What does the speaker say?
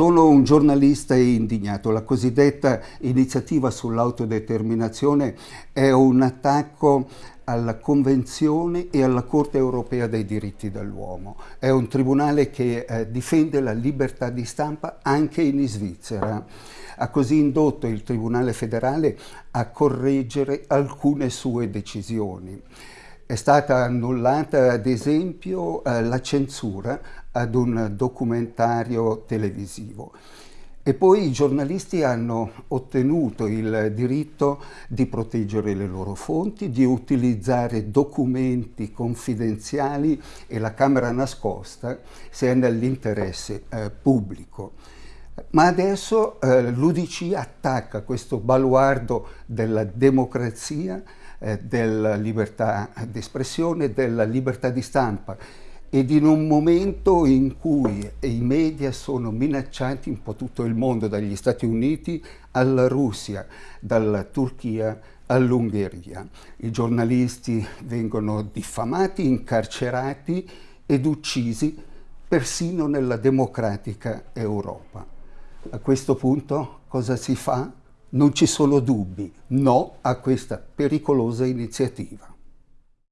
Sono un giornalista indignato. La cosiddetta iniziativa sull'autodeterminazione è un attacco alla Convenzione e alla Corte europea dei diritti dell'uomo. È un tribunale che eh, difende la libertà di stampa anche in Svizzera. Ha così indotto il Tribunale federale a correggere alcune sue decisioni. È stata annullata ad esempio eh, la censura ad un documentario televisivo. E poi i giornalisti hanno ottenuto il diritto di proteggere le loro fonti, di utilizzare documenti confidenziali e la camera nascosta se è nell'interesse eh, pubblico. Ma adesso eh, l'UDC attacca questo baluardo della democrazia, eh, della libertà di espressione, della libertà di stampa ed in un momento in cui i media sono minacciati un po' tutto il mondo, dagli Stati Uniti alla Russia, dalla Turchia all'Ungheria. I giornalisti vengono diffamati, incarcerati ed uccisi persino nella democratica Europa. A questo punto cosa si fa? Non ci sono dubbi, no a questa pericolosa iniziativa.